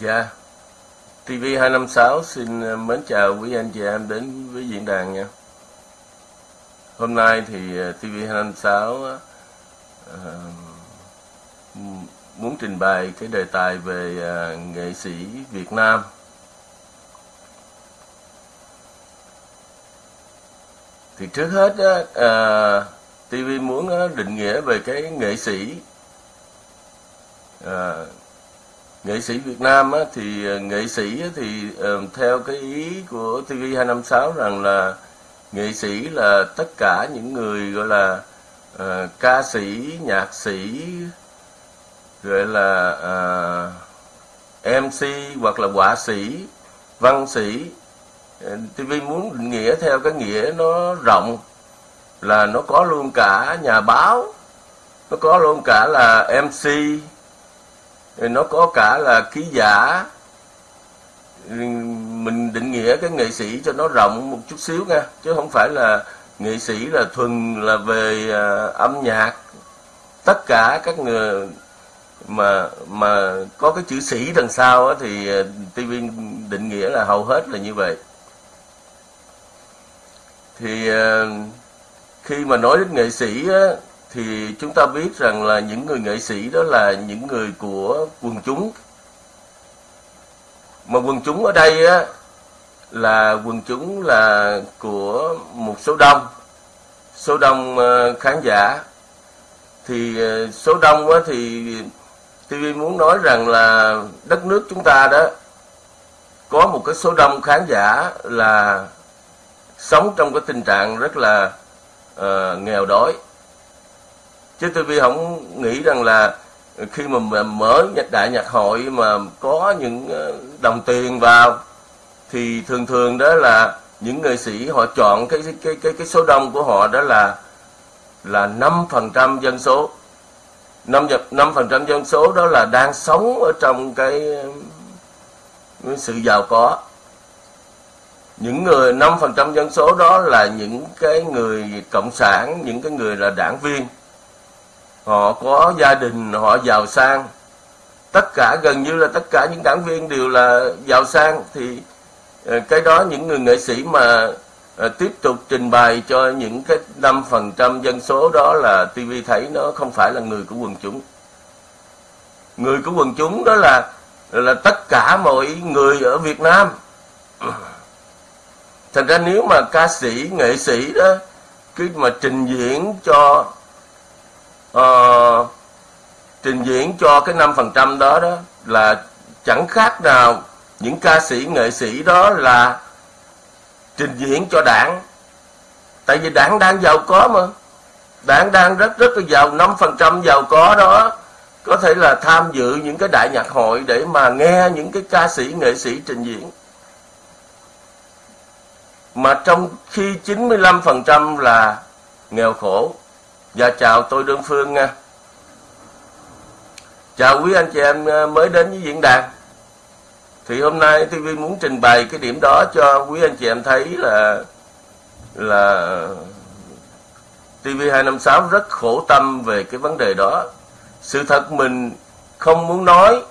Dạ, TV256 xin ờ, mến chào quý anh chị em đến với diễn đàn nha. Hôm nay thì ờ, TV256 uh, ờ, muốn trình bày cái đề tài về uh, nghệ sĩ Việt Nam. Thì trước hết á, uh, TV muốn định nghĩa về cái nghệ sĩ uh, nghệ sĩ Việt Nam á, thì ờ, nghệ sĩ á, thì uh, theo cái ý của TV256 rằng là nghệ sĩ là tất cả những người gọi là uh, ca sĩ, nhạc sĩ, gọi là uh, MC hoặc là họa sĩ, văn sĩ. Uh, TV muốn định nghĩa theo cái nghĩa nó rộng là nó có luôn cả nhà báo, nó có luôn cả là MC, nó có cả là ký giả. Mình định nghĩa cái nghệ sĩ cho nó rộng một chút xíu nha chứ không phải là nghệ sĩ là thuần là về à, âm nhạc. Tất cả các người mà mà có cái chữ sĩ đằng sau á, thì à, TV định nghĩa là hầu hết là như vậy. Thì à, khi mà nói đến nghệ sĩ á, thì chúng ta biết rằng là những người nghệ sĩ đó là những người của quần chúng. Mà quần chúng ở đây á là quần chúng là của một số đông. Số đông ờ, khán giả. Thì ờ, số đông á thì TV muốn nói rằng là đất nước chúng ta đó có một cái số đông khán giả là sống trong cái tình trạng rất là uh, nghèo đói chứ TV không nghĩ rằng là khi mà mở đại nhạc hội mà có những ờ, đồng tiền vào thì thường thường đó là những nghệ sĩ họ chọn cái cái cái cái số đông của họ đó là là năm phần trăm dân số. Năm năm phần trăm dân số đó là đang sống ở trong cái, cái sự giàu có. Những người năm phần trăm dân số đó là những cái người cộng sản những cái người là đảng viên họ có gia đình, họ giàu sang. Tất cả, gần như là tất cả những đảng viên đều là giàu sang. Thì ờ, cái đó những người nghệ sĩ mà ờ, tiếp tục trình bày cho những cái năm phần trăm dân số đó là TV thấy nó không phải là người của quần chúng. Người của quần chúng đó là là tất cả mọi người ở Việt Nam. Thành ra nếu mà ca sĩ, nghệ sĩ đó cứ mà trình diễn cho uh, trình diễn cho cái 5% đó đó là chẳng khác nào những ca sĩ nghệ sĩ đó là trình diễn cho đảng. Tại vì đảng đang giàu có mà. Đảng đang rất rất là giàu. 5% giàu có đó có thể là tham dự những cái đại nhạc hội để mà nghe những cái ca sĩ nghệ sĩ trình diễn. Mà trong khi 95% là nghèo khổ. Dạ chào tôi Đơn Phương nha. Chào quý anh chị em ờ, mới đến với diễn đàn. Thì hôm nay TV muốn trình bày cái điểm đó cho quý anh chị em thấy là Là TV256 rất khổ tâm về cái vấn đề đó. Sự thật mình không muốn nói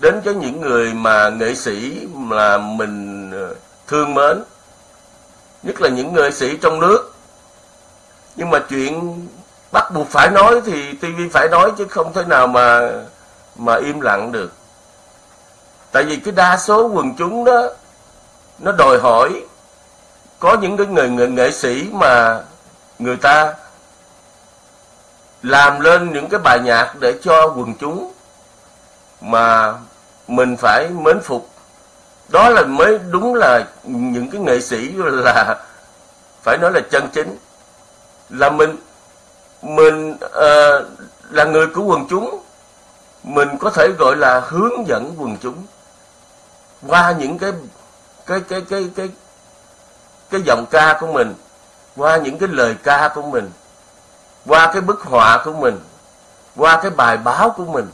đến cho những người mà nghệ sĩ mà mình ờ, thương mến, Nhất là những nghệ sĩ trong nước. Nhưng mà chuyện bắt buộc phải nói thì TV phải nói chứ không thể nào mà mà im lặng được. Tại vì cái đa số quần chúng đó nó đòi hỏi có những cái người, người nghệ sĩ mà người ta làm lên những cái bài nhạc để cho quần chúng mà mình phải mến phục. Đó là mới đúng là những cái nghệ sĩ là phải nói là chân chính là mình mình à, là người của quần chúng. Mình có thể gọi là hướng dẫn quần chúng. Qua những cái cái cái cái cái cái giọng ca của mình qua những cái lời ca của mình qua cái bức họa của mình qua cái bài báo của mình.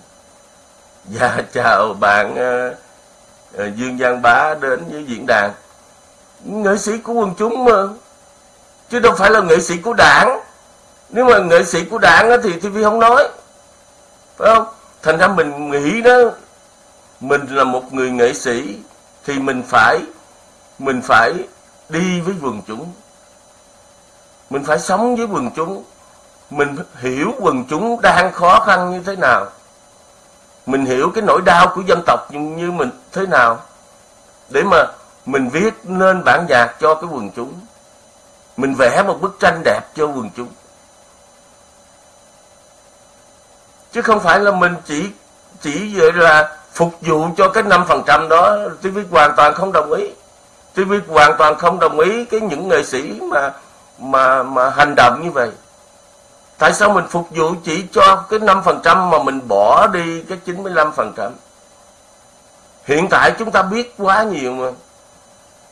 Và dạ, chào bạn uh, uh, dương giang bá đến với diễn đàn. Nghệ sĩ của quần chúng mà chứ đâu phải là nghệ sĩ của đảng nếu mà nghệ sĩ của đảng thì TV không nói. Phải không? Thành ra mình nghĩ đó, mình là một người nghệ sĩ thì mình phải mình phải đi với quần chúng. Mình phải sống với quần chúng. Mình hiểu quần chúng đang khó khăn như thế nào. Mình hiểu cái nỗi đau của dân tộc như mình thế nào. Để mà mình viết nên bản nhạc cho cái quần chúng. Mình vẽ một bức tranh đẹp cho quần chúng. Chứ không phải là mình chỉ chỉ vậy là phục vụ cho cái năm phần trăm đó. TV hoàn toàn không đồng ý. TV hoàn toàn không đồng ý cái những nghệ sĩ mà mà mà hành động như vậy. Tại sao mình phục vụ chỉ cho cái năm phần trăm mà mình bỏ đi cái 95 phần trăm? Hiện tại chúng ta biết quá nhiều mà.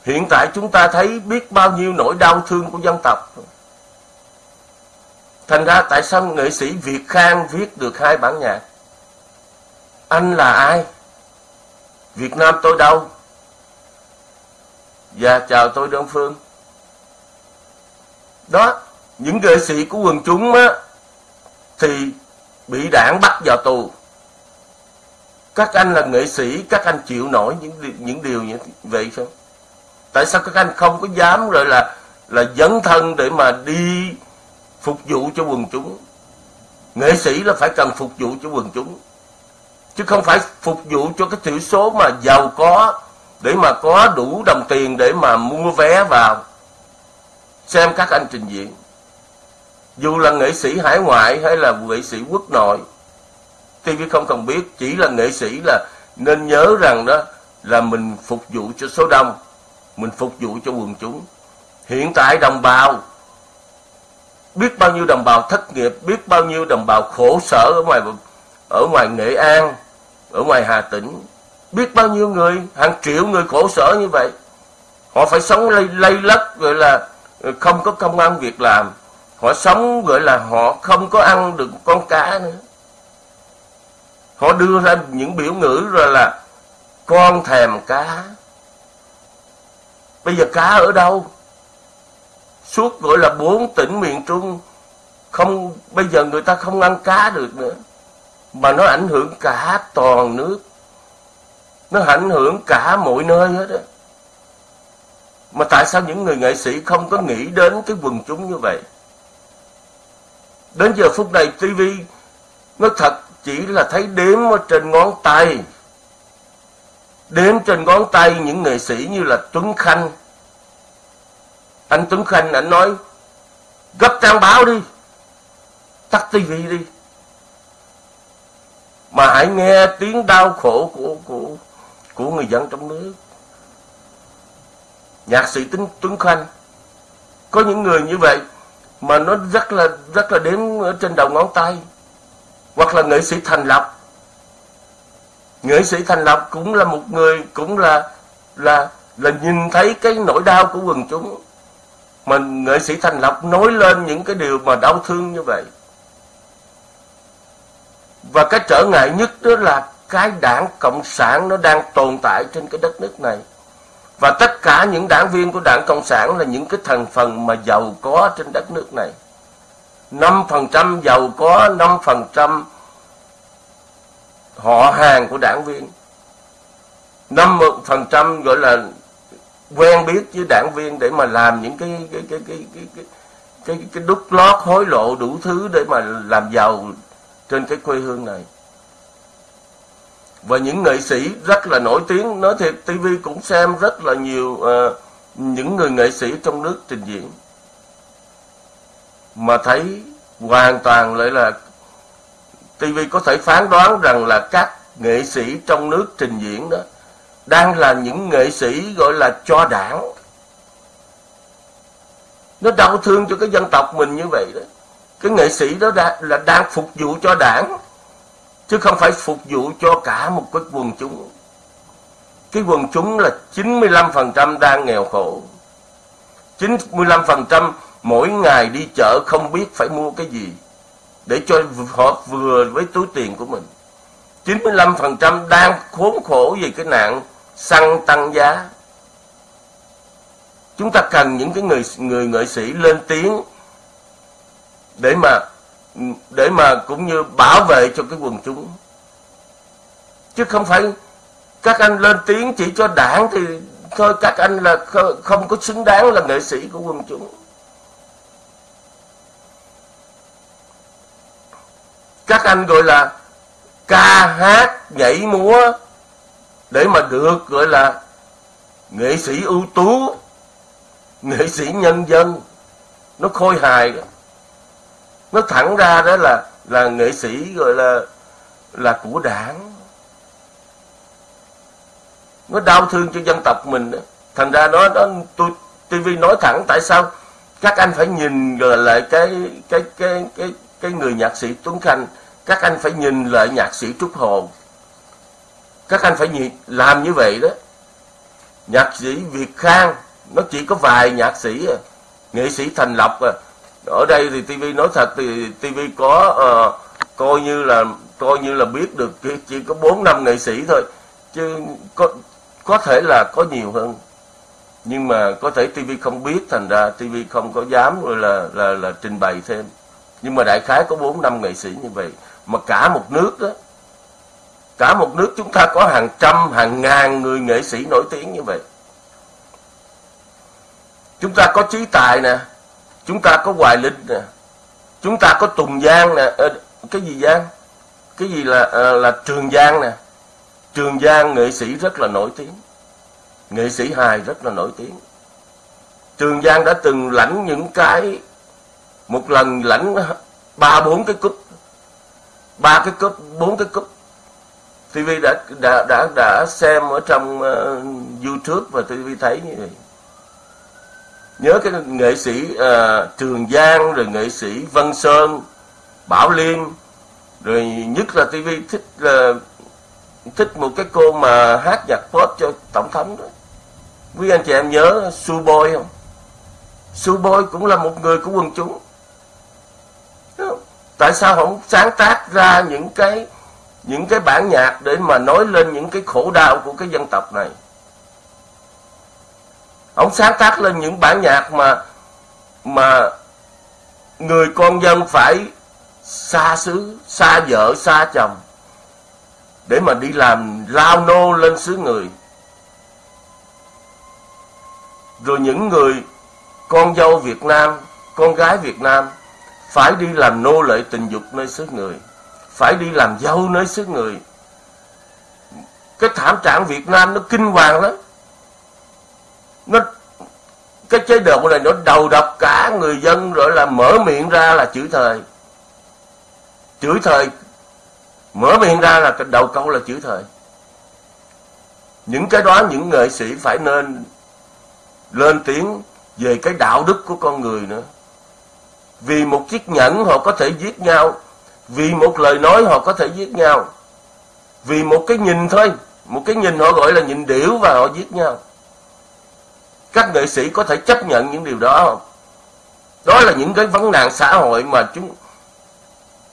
Hiện tại chúng ta thấy biết bao nhiêu nỗi đau thương của dân tộc thành ra tại sao nghệ sĩ Việt Khang viết được hai bản nhạc? Anh là ai? Việt Nam tôi đâu? Và chào tôi Đông Phương. Đó, Những nghệ sĩ của quần chúng á, Thì bị đảng bắt vào tù. Các anh là nghệ sĩ, Các anh chịu nổi những những điều như vậy không? Tại sao các anh không có dám rồi là Là dấn thân để mà đi Phục vụ cho quần chúng. Nghệ sĩ là phải cần phục vụ cho quần chúng, chứ không phải phục vụ cho cái thiểu số mà giàu có để mà có đủ đồng tiền để mà mua vé vào, xem các anh trình diễn. Dù là nghệ sĩ hải ngoại hay là nghệ sĩ quốc nội TV không cần biết, chỉ là nghệ sĩ là nên nhớ rằng đó là mình phục vụ cho số đông, mình phục vụ cho quần chúng. Hiện tại đồng bào biết bao nhiêu đồng bào thất nghiệp biết bao nhiêu đồng bào khổ sở ở ngoài ở ngoài nghệ an ở ngoài Hà Tĩnh. Biết bao nhiêu người hàng triệu người khổ sở như vậy. Họ phải sống lây, lây lất gọi là ờ, không có công ăn việc làm. Họ sống gọi là họ không có ăn được con cá nữa. Họ đưa ra những biểu ngữ rồi là con thèm cá. Bây giờ cá ở đâu? Suốt gọi là bốn tỉnh miền trung, không, bây giờ người ta không ăn cá được nữa, mà nó ảnh hưởng cả toàn nước. Nó ảnh hưởng cả mọi nơi hết á. Mà tại sao những người nghệ sĩ không có nghĩ đến cái quần chúng như vậy? Đến giờ phút này TV nó thật chỉ là thấy đếm ở trên ngón tay. Đếm trên ngón tay những nghệ sĩ như là Tuấn Khanh anh Tuấn Khanh anh nói, gấp trang báo đi, tắt tivi đi. Mà hãy nghe tiếng đau khổ của của của người dân trong nước. Nhạc sĩ tính Tuấn Khanh, có những người như vậy mà nó rất là rất là đếm ở trên đầu ngón tay. Hoặc là nghệ sĩ Thành Lập nghệ sĩ Thành Lập cũng là một người, cũng là là là nhìn thấy cái nỗi đau của quần chúng mà nghệ sĩ Thành Lộc nói lên những cái điều mà đau thương như vậy và cái trở ngại nhất đó là cái đảng Cộng sản nó đang tồn tại trên cái đất nước này. Và tất cả những đảng viên của đảng Cộng sản là những cái thành phần mà giàu có trên đất nước này. 5% giàu có, 5% họ hàng của đảng viên. 5% gọi là quen biết với đảng viên để mà làm những cái cái cái cái cái cái cái, cái đúc lót hối lộ đủ thứ để mà làm giàu trên cái quê hương này. Và những nghệ sĩ rất là nổi tiếng nói thiệt TV cũng xem rất là nhiều uh, những người nghệ sĩ trong nước trình diễn. Mà thấy hoàn toàn lại là TV có thể phán đoán rằng là các nghệ sĩ trong nước trình diễn đó đang là những nghệ sĩ gọi là cho đảng. Nó đau thương cho cái dân tộc mình như vậy đó. Cái nghệ sĩ đó đã, là đang phục vụ cho đảng chứ không phải phục vụ cho cả một cái quần chúng. Cái quần chúng là 95% đang nghèo khổ. 95% mỗi ngày đi chợ không biết phải mua cái gì để cho họ vừa với túi tiền của mình. 95% đang khốn khổ vì cái nạn xăng tăng giá. Chúng ta cần những cái người người nghệ sĩ lên tiếng để mà để mà cũng như bảo vệ cho cái quần chúng. Chứ không phải các anh lên tiếng chỉ cho đảng thì thôi, các anh là không có xứng đáng là nghệ sĩ của quần chúng. Các anh gọi là ca hát nhảy múa để mà được gọi là nghệ sĩ ưu tú, nghệ sĩ nhân dân, nó khôi hài đó. Nó thẳng ra đó là là nghệ sĩ gọi là là của đảng. Nó đau thương cho dân tộc mình đó. thành ra nó đó tôi TV nói thẳng tại sao các anh phải nhìn rồi lại cái cái cái cái cái người nhạc sĩ Tuấn Khanh, các anh phải nhìn lại nhạc sĩ Trúc Hồ các anh phải làm như vậy đó. Nhạc sĩ Việt Khang nó chỉ có vài nhạc sĩ à, nghệ sĩ Thành lập à. ở đây thì TV nói thật thì TV có à, coi như là coi như là biết được chỉ có bốn năm nghệ sĩ thôi. Chứ có có thể là có nhiều hơn. Nhưng mà có thể TV không biết thành ra TV không có dám gọi là là là trình bày thêm. Nhưng mà đại khái có bốn năm nghệ sĩ như vậy. Mà cả một nước đó cả một nước chúng ta có hàng trăm hàng ngàn người nghệ sĩ nổi tiếng như vậy. Chúng ta có trí tài nè chúng ta có hoài linh nè chúng ta có tùng giang nè à, cái gì giang? Cái gì là à, là trường giang nè? Trường giang nghệ sĩ rất là nổi tiếng. Nghệ sĩ hài rất là nổi tiếng. Trường giang đã từng lãnh những cái một lần lãnh ba bốn cái cúp. Ba cái cúp bốn cái cúp. TV đã đã đã đã xem ở trong uh, YouTube và TV thấy như vậy. Nhớ cái nghệ sĩ uh, Trường Giang rồi nghệ sĩ Văn Sơn Bảo Liên, rồi nhất là TV thích uh, thích một cái cô mà hát nhạc pop cho tổng thống đó. Quý anh chị em nhớ Su Boy không? Su Boy cũng là một người của quần chúng. Tại sao không sáng tác ra những cái những cái bản nhạc để mà nói lên những cái khổ đau của cái dân tộc này. Ông sáng tác lên những bản nhạc mà mà người con dân phải xa xứ, xa vợ, xa chồng để mà đi làm lao nô lên xứ người. Rồi những người con dâu Việt Nam, con gái Việt Nam phải đi làm nô lệ tình dục nơi xứ người phải đi làm dâu nơi xứ người. Cái thảm trạng Việt Nam nó kinh hoàng lắm. Nó, cái chế độ này nó đầu độc cả người dân, rồi là mở miệng ra là chửi thời chửi thời mở miệng ra là cái đầu câu là chửi thời những cái đó, những nghệ sĩ phải nên lên tiếng về cái đạo đức của con người nữa. Vì một chiếc nhẫn họ có thể giết nhau vì một lời nói họ có thể giết nhau. Vì một cái nhìn thôi. Một cái nhìn họ gọi là nhìn điểu và họ giết nhau. Các nghệ sĩ có thể chấp nhận những điều đó không? Đó là những cái vấn nạn xã hội mà chúng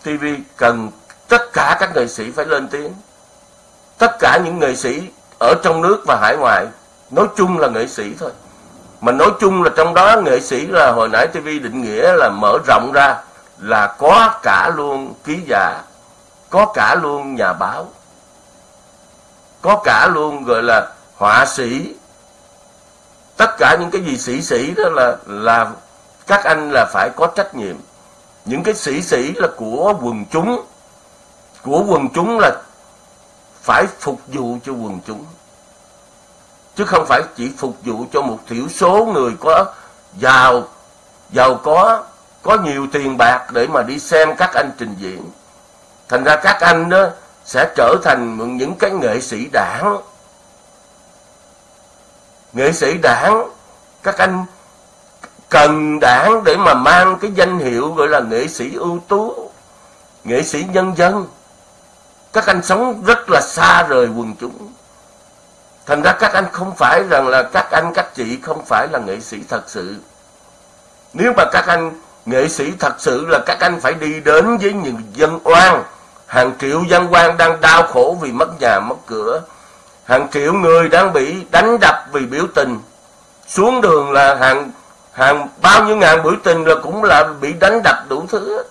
TV cần tất cả các nghệ sĩ phải lên tiếng. Tất cả những nghệ sĩ ở trong nước và hải ngoại, nói chung là nghệ sĩ thôi. Mà nói chung là trong đó, nghệ sĩ là hồi nãy TV định nghĩa là mở rộng ra là có cả luôn ký giả có cả luôn nhà báo, có cả luôn, gọi là, họa sĩ. Tất cả những cái gì sĩ sĩ đó là là các anh là phải có trách nhiệm. Những cái sĩ sĩ là của quần chúng, của quần chúng là phải phục vụ cho quần chúng. Chứ không phải chỉ phục vụ cho một thiểu số người có giàu giàu có có nhiều tiền bạc để mà đi xem các anh trình diễn. Thành ra các anh đó sẽ trở thành những cái nghệ sĩ đảng. Nghệ sĩ đảng, các anh cần đảng để mà mang cái danh hiệu gọi là nghệ sĩ ưu tú, nghệ sĩ nhân dân. Các anh sống rất là xa rời quần chúng. Thành ra các anh không phải rằng là các anh các chị không phải là nghệ sĩ thật sự. Nếu mà các anh nghệ sĩ thật sự là các anh phải đi đến với những dân oan. Hàng triệu dân oan đang đau khổ vì mất nhà, mất cửa. Hàng triệu người đang bị đánh đập vì biểu tình. Xuống đường là hàng hàng, bao nhiêu ngàn biểu tình là cũng là bị đánh đập đủ thứ.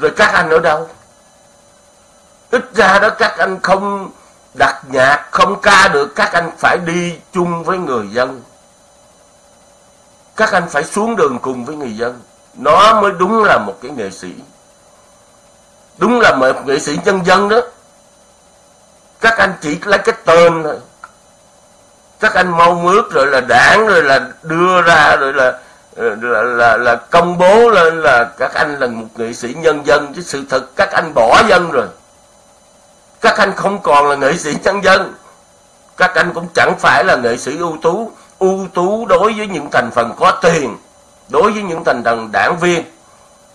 Rồi các anh ở đâu? Ít ra đó các anh không đặt nhạc, không ca được, các anh phải đi chung với người dân các anh phải xuống đường cùng với người dân. Nó mới đúng là một cái nghệ sĩ. Đúng là một nghệ sĩ nhân dân đó. Các anh chỉ lấy cái tên thôi. Các anh mau mướt rồi là đảng rồi là đưa ra rồi là ờ, là, là, là công bố lên là các anh là một nghệ sĩ nhân dân. Chứ sự thật các anh bỏ dân rồi. Các anh không còn là nghệ sĩ nhân dân. Các anh cũng chẳng phải là nghệ sĩ ưu tú ưu tú đối với những thành phần có tiền đối với những thành phần đảng viên.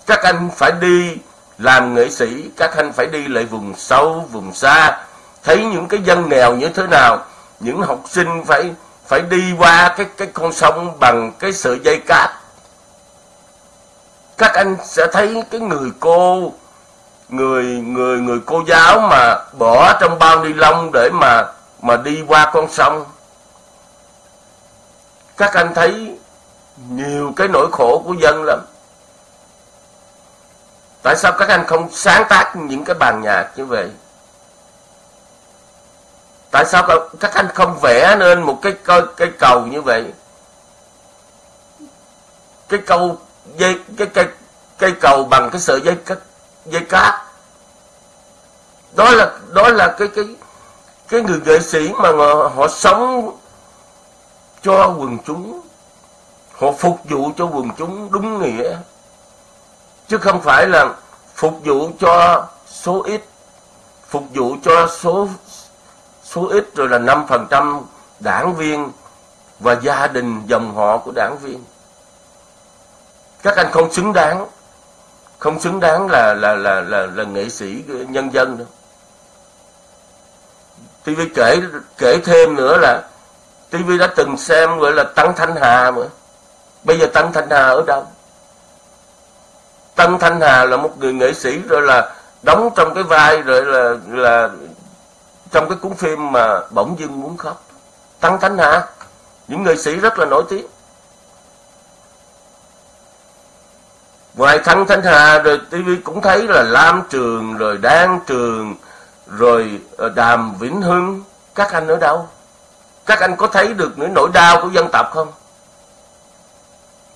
Các anh phải đi làm nghệ sĩ các anh phải đi lại vùng sâu vùng xa. Thấy những cái dân nghèo như thế nào những học sinh phải phải đi qua cái cái con sông bằng cái sợi dây cáp, các anh sẽ thấy cái người cô người người người cô giáo mà bỏ trong bao ni lông để mà mà đi qua con sông các anh thấy nhiều cái nỗi khổ của dân lắm. Tại sao các anh không sáng tác những cái bàn nhạc như vậy? Tại sao các anh không vẽ nên một cái cây, cây cầu như vậy? Cái cầu dây cái cây cây cầu bằng cái sợi dây dây cát. Đó là đó là cái cái cái người nghệ sĩ mà họ, họ sống cho quần chúng. Họ phục vụ cho quần chúng đúng nghĩa. Chứ không phải là phục vụ cho số ít phục vụ cho số số ít rồi là 5% đảng viên và gia đình dòng họ của đảng viên. Các anh không xứng đáng. Không xứng đáng là là là là, là nghệ sĩ nhân dân đâu tôi kể kể thêm nữa là TV đã từng xem, gọi là Tăng Thanh Hà mà. Bây giờ Tăng Thanh Hà ở đâu? Tăng Thanh Hà là một người nghệ sĩ rồi là đóng trong cái vai, rồi là là trong cái cuốn phim mà bỗng dưng muốn khóc. Tăng Thanh Hà, những nghệ sĩ rất là nổi tiếng. Ngoài Tăng Thanh Hà, rồi TV cũng thấy là Lam Trường, rồi Đan Trường, rồi ờ, Đàm Vĩnh Hưng. Các anh ở đâu? Các anh có thấy được những nỗi đau của dân tộc không?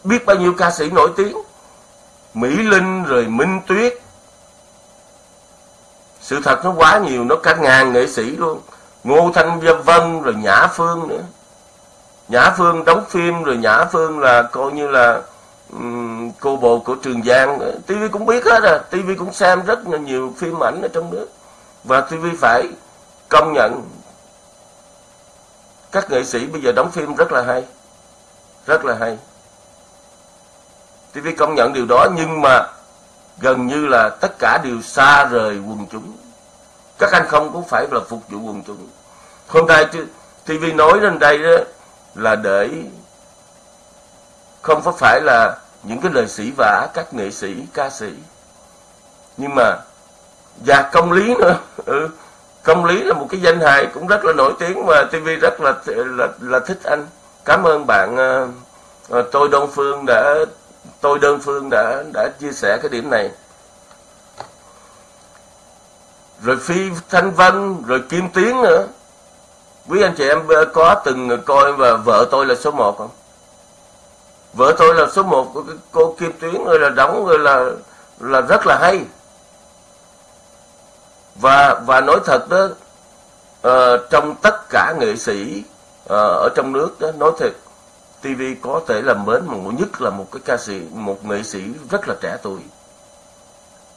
Biết bao nhiêu ca sĩ nổi tiếng? Mỹ Linh rồi Minh Tuyết. Sự thật nó quá nhiều nó cả ngàn nghệ sĩ luôn. Ngô thanh vân rồi nhã phương nữa. Nhã phương đóng phim rồi nhã phương là coi như là um, cô bồ của trường giang tv cũng biết hết à tv cũng xem rất là nhiều phim ảnh ở trong nước. Và tv phải công nhận các nghệ sĩ bây giờ đóng phim rất là hay. Rất là hay. Tv công nhận điều đó nhưng mà gần như là tất cả đều xa rời quần chúng. Các anh không cũng phải là phục vụ quần chúng. Hôm nay TV nói lên đây đó là để không có phải là những cái lời sĩ vả các nghệ sĩ ca sĩ. Nhưng mà và công lý nữa. Ừ, công lý là một cái danh hài cũng rất là nổi tiếng và TV rất là là, là thích anh. Cảm ơn bạn uh, tôi đơn Phương đã tôi đơn phương đã đã chia sẻ cái điểm này. Rồi phi thanh vân rồi kim tiến nữa. Quý anh chị em có từng coi và vợ tôi là số 1 không? Vợ tôi là số 1 của cô kim tuyến rồi là đóng rồi là là rất là hay và và nói thật đó uh, trong tất cả nghệ sĩ uh, ở trong nước đó nói thật TV có thể là mến mà nhất là một cái ca sĩ một nghệ sĩ rất là trẻ tuổi.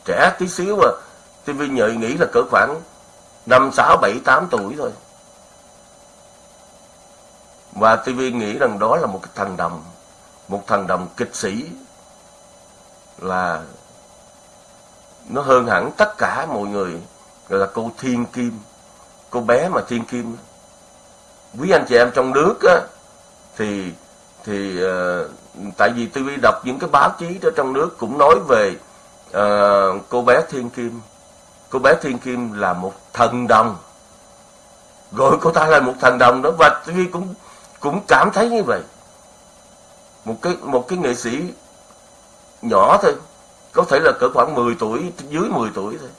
Trẻ tí xíu à TV nhợi nghĩ là cỡ khoảng năm sáu bảy tám tuổi thôi. Và TV nghĩ rằng đó là một cái thằng đồng một thằng đồng kịch sĩ là nó hơn hẳn tất cả mọi người gọi là cô Thiên Kim. Cô bé mà Thiên Kim quý anh chị em trong nước á thì thì uh, tại vì tôi đọc những cái báo chí đó trong nước cũng nói về uh, cô bé Thiên Kim. Cô bé Thiên Kim là một thần đồng. Gọi cô ta là một thần đồng đó và tôi cũng cũng cảm thấy như vậy. Một cái một cái nghệ sĩ nhỏ thôi. Có thể là cỡ khoảng 10 tuổi dưới 10 tuổi thôi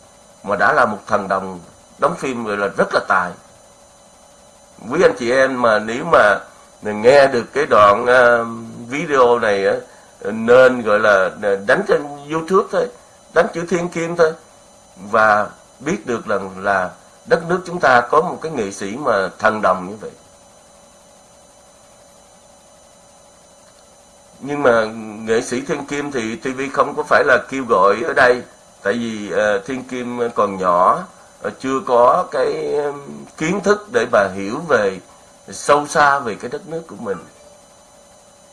mà đã là một thần đồng đóng phim rồi là rất là tài. Quý anh chị em mà nếu mà nghe được cái đoạn uh, video này uh, nên gọi là ờ, đánh trên youtube thôi đánh chữ thiên kim thôi và biết được rằng là đất nước chúng ta có một cái nghệ sĩ mà thần đồng như vậy. Nhưng mà nghệ sĩ thiên kim thì tv không có phải là kêu gọi ở đây tại vì uh, thiên kim còn nhỏ uh, chưa có cái um, kiến thức để bà hiểu về sâu xa về cái đất nước của mình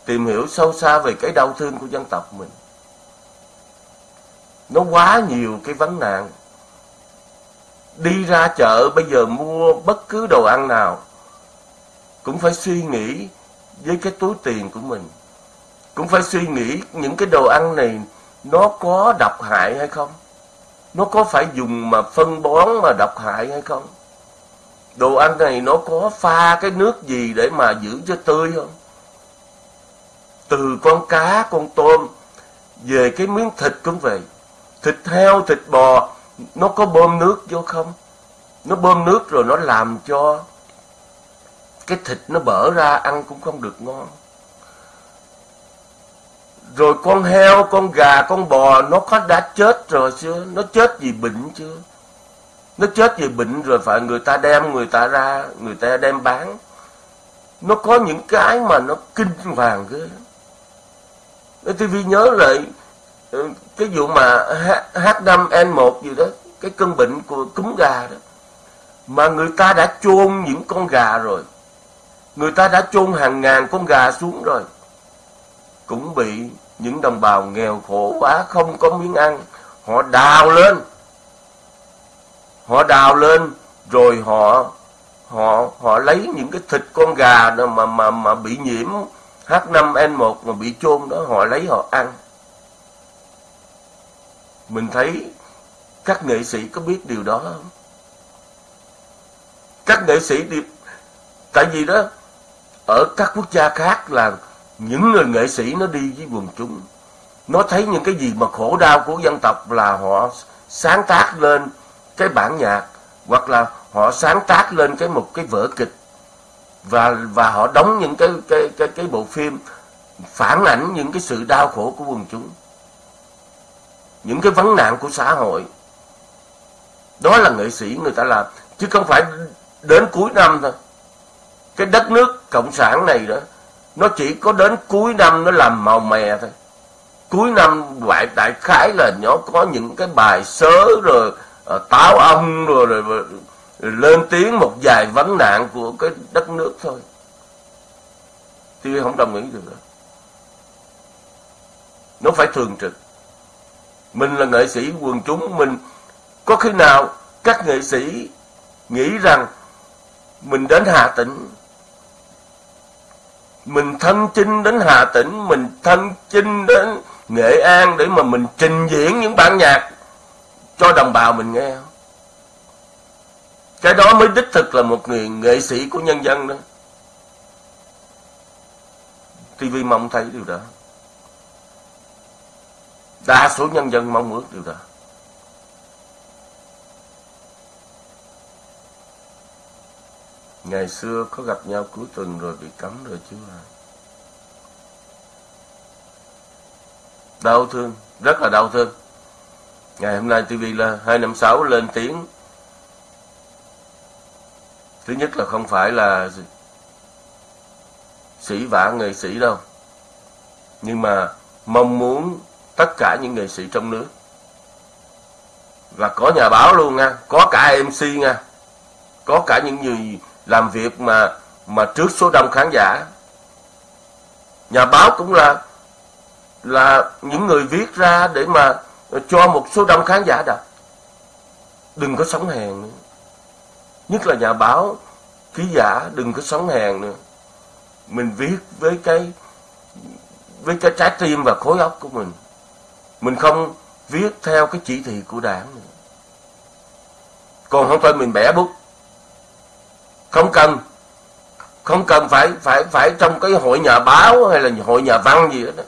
tìm hiểu sâu xa về cái đau thương của dân tộc mình. Nó quá nhiều cái vấn nạn. Đi ra chợ bây giờ mua bất cứ đồ ăn nào cũng phải suy nghĩ với cái túi tiền của mình cũng phải suy nghĩ những cái đồ ăn này nó có độc hại hay không nó có phải dùng mà phân bón mà độc hại hay không? Đồ ăn này nó có pha cái nước gì để mà giữ cho tươi không? Từ con cá, con tôm, về cái miếng thịt cũng vậy. Thịt heo, thịt bò, nó có bơm nước vô không? Nó bơm nước rồi nó làm cho cái thịt nó bở ra, ăn cũng không được ngon rồi con heo, con gà, con bò, nó có đã chết rồi chưa? Nó chết vì bệnh chưa? Nó chết vì bệnh rồi phải người ta đem người ta ra, người ta đem bán. Nó có những cái mà nó kinh hoàng ghê. Lắm TV nhớ lại ừ, cái vụ mà H5N1 gì đó, cái cơn bệnh của cúm gà đó. Mà người ta đã chôn những con gà rồi. Người ta đã chôn hàng ngàn con gà xuống rồi cũng bị những đồng bào nghèo khổ quá không có miếng ăn, họ đào lên. Họ đào lên rồi họ họ họ lấy những cái thịt con gà đó mà mà mà bị nhiễm H5N1 mà bị chôn đó, họ lấy họ ăn. Mình thấy các nghệ sĩ có biết điều đó không? Các nghệ sĩ đi tại vì đó, ở các quốc gia khác là những người nghệ sĩ nó đi với quần chúng. Nó thấy những cái gì mà khổ đau của dân tộc là họ sáng tác lên cái bản nhạc, hoặc là họ sáng tác lên cái một cái vở kịch. Và và họ đóng những cái cái cái cái bộ phim phản ảnh những cái sự đau khổ của quần chúng. Những cái vấn nạn của xã hội. Đó là nghệ sĩ người ta làm. Chứ không phải đến cuối năm thôi. Cái đất nước cộng sản này đó nó chỉ có đến cuối năm nó làm màu mè thôi. Cuối năm đại đại khái là nó có những cái bài sớ rồi à, táo ông rồi, rồi, rồi, rồi lên tiếng một vài vấn nạn của cái đất nước thôi. Tôi không đồng ý được đó. nó phải thường trực. Mình là nghệ sĩ quần chúng mình có khi nào các nghệ sĩ nghĩ rằng mình đến Hà Tĩnh mình thân chinh đến Hà Tĩnh, mình thân chinh đến Nghệ An để mà mình trình diễn những bản nhạc cho đồng bào mình nghe. Cái đó mới đích thực là một người nghệ sĩ của nhân dân đó. TV mong thấy điều đó. Đa số nhân dân mong ước điều đó. Ngày xưa có gặp nhau cuối tuần rồi bị cấm rồi chứ à. Đau thương, rất là đau thương. Ngày hôm nay TV là 256 lên tiếng. Thứ nhất là không phải là sĩ vả nghệ sĩ đâu. Nhưng mà mong muốn tất cả những nghệ sĩ trong nước và có nhà báo luôn nha, có cả MC nha, có cả những người làm việc mà mà trước số đông khán giả. Nhà báo cũng là là những người viết ra để mà cho một số đông khán giả đọc. Đừng có sống hèn nữa. Nhất là nhà báo, ký giả, đừng có sống hèn nữa. Mình viết với cái với cái trái tim và khối óc của mình. Mình không viết theo cái chỉ thị của đảng nữa. Còn không phải mình bẻ bút không cần. Không cần phải phải phải trong cái hội nhà báo hay là hội nhà văn gì đó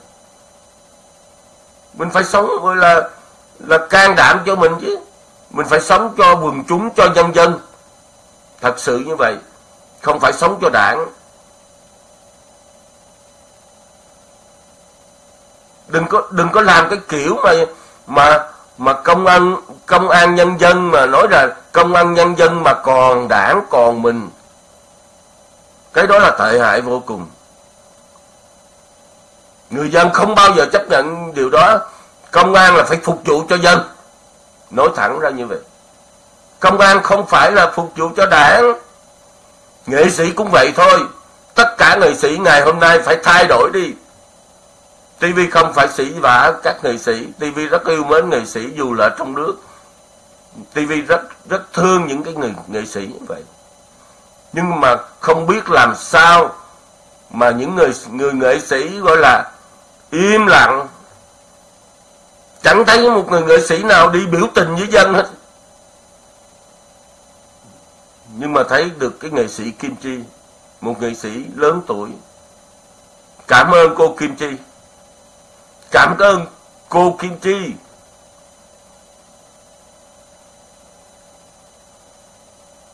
mình phải sống, gọi là là can đảm cho mình chứ. Mình phải sống cho quần chúng, cho nhân dân. Thật sự như vậy, không phải sống cho đảng. Đừng có đừng có làm cái kiểu mà mà mà công an công an nhân dân mà nói là công an nhân dân mà còn đảng, còn mình cái đó là tệ hại vô cùng. Người dân không bao giờ chấp nhận điều đó. Công an là phải phục vụ cho dân. Nói thẳng ra như vậy. Công an không phải là phục vụ cho đảng. Nghệ sĩ cũng vậy thôi. Tất cả nghệ sĩ ngày hôm nay phải thay đổi đi. TV không phải sĩ vả các nghệ sĩ. TV rất yêu mến nghệ sĩ dù là trong nước. TV rất rất thương những cái người nghệ sĩ như vậy nhưng mà không biết làm sao mà những người người nghệ sĩ gọi là im lặng. Chẳng thấy một người nghệ sĩ nào đi biểu tình với dân hết. Nhưng mà thấy được cái nghệ sĩ Kim Chi một nghệ sĩ lớn tuổi. Cảm ơn cô Kim Chi. Cảm ơn cô Kim Chi.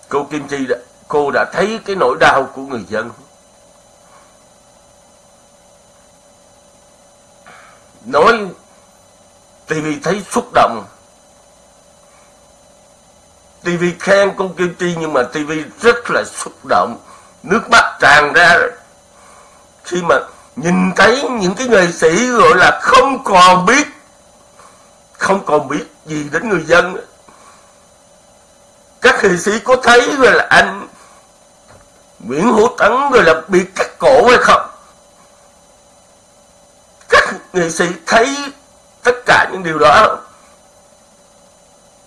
Cô Kim Chi đã, cô đã thấy cái nỗi đau của người dân. Nói TV thấy xúc động. TV khen con Kim Chi nhưng mà TV rất là xúc động. Nước mắt tràn ra. Khi mà nhìn thấy những cái nghệ sĩ gọi là không còn biết, không còn biết gì đến người dân. Các nghệ sĩ có thấy rồi là anh Nguyễn Hữu Tấn người là bị cắt cổ hay không? Các nghệ sĩ thấy tất cả những điều đó,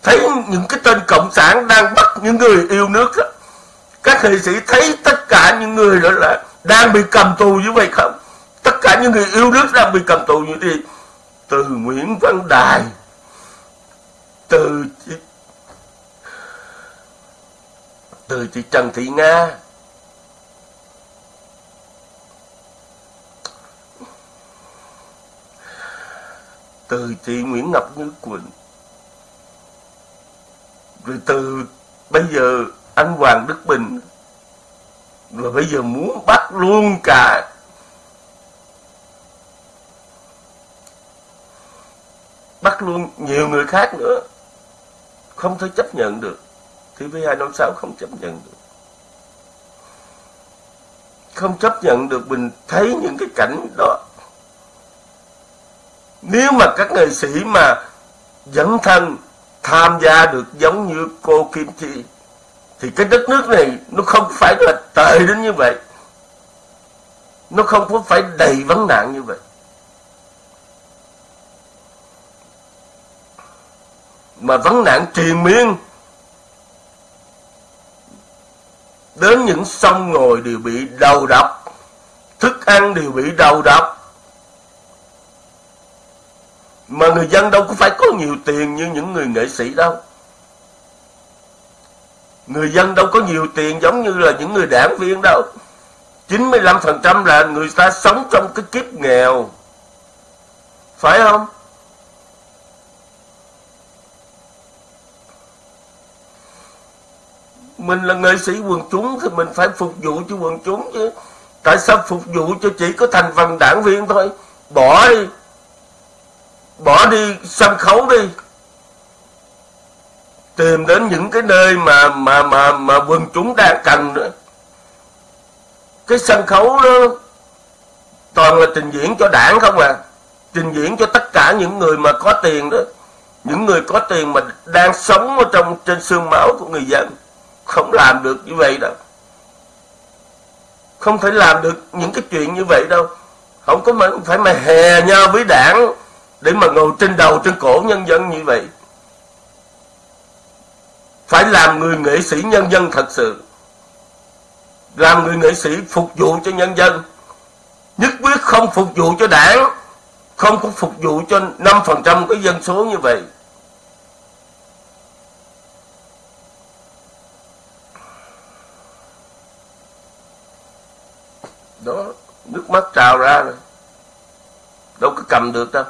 thấy những cái tên cộng sản đang bắt những người yêu nước các nghệ sĩ thấy tất cả những người đó là đang bị cầm tù như vậy không? Tất cả những người yêu nước đang bị cầm tù như thế từ Nguyễn Văn Đài, từ từ chị Trần Thị Nga từ chị Nguyễn Ngọc Như Quỳnh. Rồi từ bây giờ anh Hoàng Đức Bình. Rồi bây giờ muốn bắt luôn cả. Bắt luôn nhiều người khác nữa. Không thể chấp nhận được. TV256 không chấp nhận được. Không chấp nhận được mình thấy những cái cảnh đó nếu mà các nghệ sĩ mà dẫn thân, tham gia được giống như cô Kim Chi, thì cái đất nước này nó không phải là tệ đến như vậy. Nó không có phải đầy vấn nạn như vậy. Mà vấn nạn triền miên đến những sông ngồi đều bị đầu độc, thức ăn đều bị đầu độc mà người dân đâu có phải có nhiều tiền như những người nghệ sĩ đâu. Người dân đâu có nhiều tiền giống như là những người đảng viên đâu. 95% là người ta sống trong cái kiếp nghèo. Phải không? Mình là nghệ sĩ quần chúng thì mình phải phục vụ cho quần chúng chứ. Tại sao phục vụ cho chỉ có thành phần đảng viên thôi? Bỏ đi bỏ đi sân khấu đi. Tìm đến những cái nơi mà mà mà mà quần chúng đang cần nữa. Cái sân khấu đó toàn là trình diễn cho đảng không à. Trình diễn cho tất cả những người mà có tiền đó. Những người có tiền mà đang sống ở trong, trên xương máu của người dân. Không làm được như vậy đâu. Không thể làm được những cái chuyện như vậy đâu. Không có mà, phải mà hè nhau với đảng để mà ngồi trên đầu trên cổ nhân dân như vậy, phải làm người nghệ sĩ nhân dân thật sự. Làm người nghệ sĩ phục vụ cho nhân dân. Nhất quyết không phục vụ cho đảng, không có phục vụ cho 5% cái dân số như vậy. Đó, nước mắt trào ra rồi. Đâu có cầm được đâu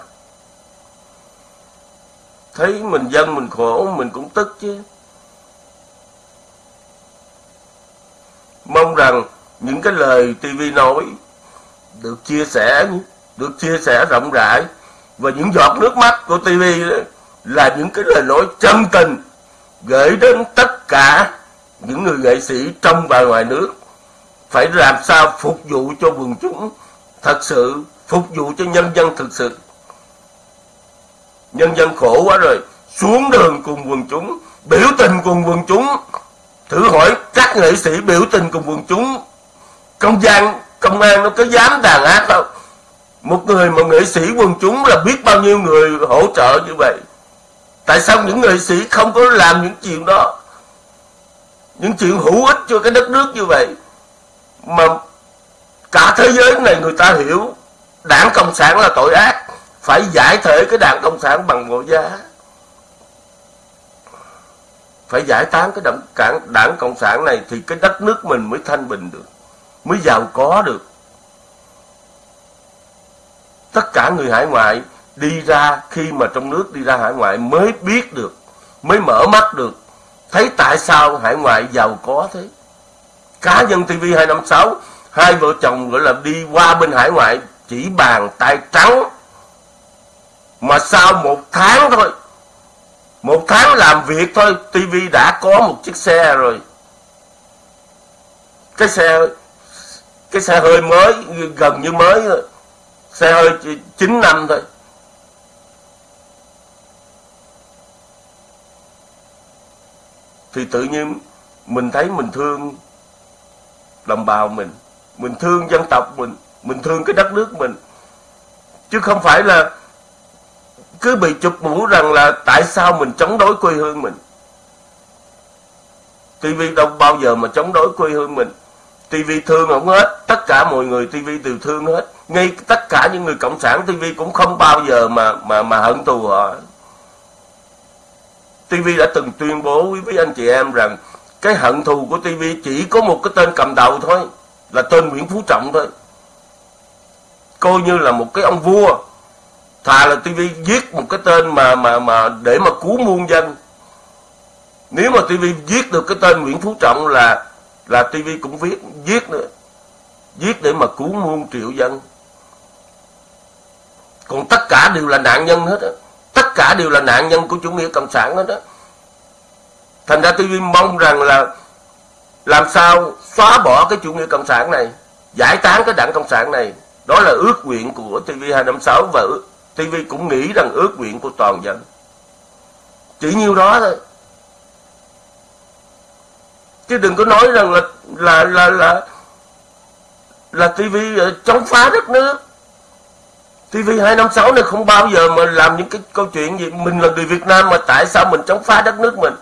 thấy mình dân mình khổ, mình cũng tức chứ. Mong rằng những cái lời TV nói được chia sẻ được chia sẻ rộng rãi. Và những giọt nước mắt của TV là những cái lời nói chân tình gửi đến tất cả những người nghệ sĩ trong và ngoài nước. Phải làm sao phục vụ cho quần chúng thật sự, phục vụ cho nhân dân thực sự nhân dân khổ quá rồi. Xuống đường cùng quần chúng, biểu tình cùng quần chúng. Thử hỏi các nghệ sĩ biểu tình cùng quần chúng. Công gian, công an nó có dám đàn áp không? Một người mà nghệ sĩ quần chúng là biết bao nhiêu người hỗ trợ như vậy. Tại sao những nghệ sĩ không có làm những chuyện đó? Những chuyện hữu ích cho cái đất nước như vậy. Mà cả thế giới này người ta hiểu, đảng cộng sản là tội ác phải giải thể cái đảng cộng sản bằng mọi giá. Phải giải tán cái đảng, đảng, đảng cộng sản này thì cái đất nước mình mới thanh bình được mới giàu có được. Tất cả người hải ngoại đi ra khi mà trong nước đi ra hải ngoại mới biết được mới mở mắt được thấy tại sao hải ngoại giàu có thế. Cá nhân TV 256 hai vợ chồng gọi là đi qua bên hải ngoại chỉ bàn tay trắng mà sau một tháng thôi. Một tháng làm việc thôi TV đã có một chiếc xe rồi. Cái xe cái xe hơi mới gần như mới thôi. Xe hơi 9 năm thôi. Thì tự nhiên mình thấy mình thương đồng bào mình mình thương dân tộc mình mình thương cái đất nước mình. Chứ không phải là cứ bị chụp mũ rằng là tại sao mình chống đối quê hương mình? TV đâu bao giờ mà chống đối quê hương mình? TV thương không hết, tất cả mọi người TV đều thương hết. Ngay tất cả những người cộng sản TV cũng không bao giờ mà mà mà hận thù họ. TV đã từng tuyên bố với với anh chị em rằng cái hận thù của TV chỉ có một cái tên cầm đầu thôi, là tên Nguyễn Phú Trọng thôi. Coi như là một cái ông vua thà là TV viết một cái tên mà mà mà để mà cứu muôn dân. Nếu mà TV viết được cái tên Nguyễn Phú Trọng là là TV cũng viết viết nữa. Viết để mà cứu muôn triệu dân. Còn tất cả đều là nạn nhân hết á. Tất cả đều là nạn nhân của chủ nghĩa cộng sản hết đó thành ra tivi mong rằng là làm sao xóa bỏ cái chủ nghĩa cộng sản này, giải tán cái đảng cộng sản này. Đó là ước nguyện của TV 256 và TV cũng nghĩ rằng ước nguyện của toàn dân. Chỉ nhiêu đó thôi. Chứ đừng có nói rằng là là là là là TV ờ, chống phá đất nước. TV256 này không bao giờ mà làm những cái câu chuyện gì, Mình là người Việt Nam mà tại sao mình chống phá đất nước mình?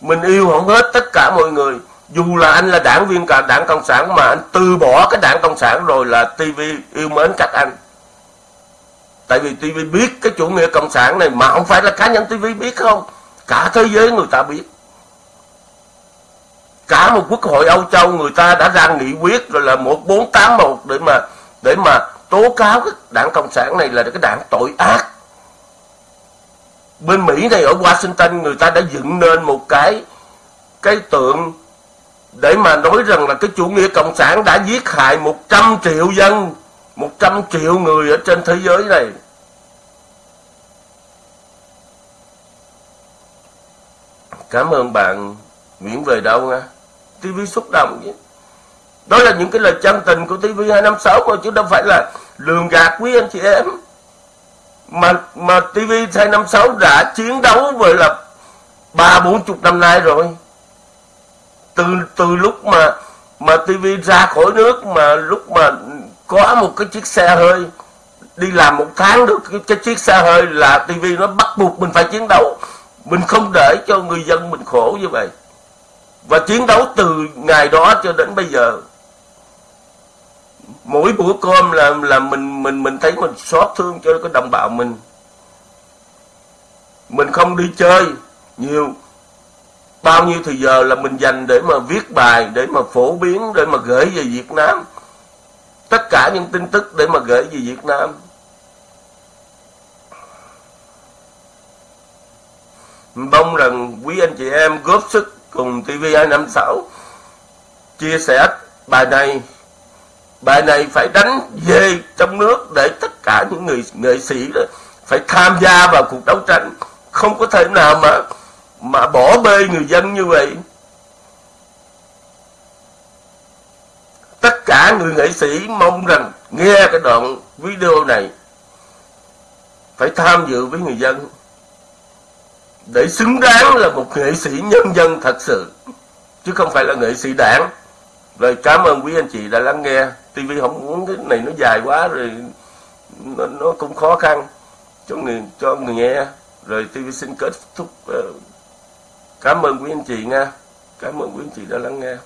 Mình yêu không hết tất cả mọi người. Dù là anh là đảng viên cả đảng Cộng sản Mà anh từ bỏ cái đảng Cộng sản rồi là TV yêu mến các anh. Tại vì TV biết cái chủ nghĩa Cộng sản này Mà không phải là cá nhân TV biết không Cả thế giới người ta biết Cả một quốc hội Âu Châu người ta đã ra nghị quyết rồi là 1481 để mà để mà tố cáo cái đảng Cộng sản này là cái đảng tội ác. Bên Mỹ này ở Washington người ta đã dựng nên một cái cái tượng để mà nói rằng là cái chủ nghĩa Cộng sản đã giết hại 100 triệu dân, 100 triệu người ở trên thế giới này. Cảm ơn bạn Nguyễn về đâu nha. TV xúc động chứ. Đó là những cái lời chân tình của TV256 mà chứ đâu phải là lường gạt quý anh chị em. Mà mà TV256 đã chiến đấu với là ba bốn chục năm nay rồi. Từ từ lúc mà mà TV ra khỏi nước mà lúc mà có một cái chiếc xe hơi đi làm một tháng được cái, cái chiếc xe hơi là TV nó bắt buộc mình phải chiến đấu. Mình không để cho người dân mình khổ như vậy. Và chiến đấu từ ngày đó cho đến bây giờ. Mỗi bữa cơm là là mình mình mình thấy mình xót thương cho cái đồng bào mình. Mình không đi chơi nhiều. Bao nhiêu thời giờ là mình dành để mà viết bài, để mà phổ biến, để mà gửi về Việt Nam. Tất cả những tin tức để mà gửi về Việt Nam. Mong rằng quý anh chị em góp sức cùng TV256 chia sẻ bài này. Bài này phải đánh về trong nước để tất cả những người, nghệ sĩ đó phải tham gia vào cuộc đấu tranh. Không có thể nào mà mà bỏ bê người dân như vậy. Tất cả người nghệ sĩ mong rằng nghe cái đoạn video này phải tham dự với người dân để xứng đáng là một nghệ sĩ nhân dân thật sự chứ không phải là nghệ sĩ đảng. Rồi cảm ơn quý anh chị đã lắng nghe. TV không muốn cái này nó dài quá rồi nó, nó cũng khó khăn cho người cho người nghe. Rồi TV xin kết thúc ờ, cảm ơn quý anh chị nha. Cảm ơn quý anh chị đã lắng nghe.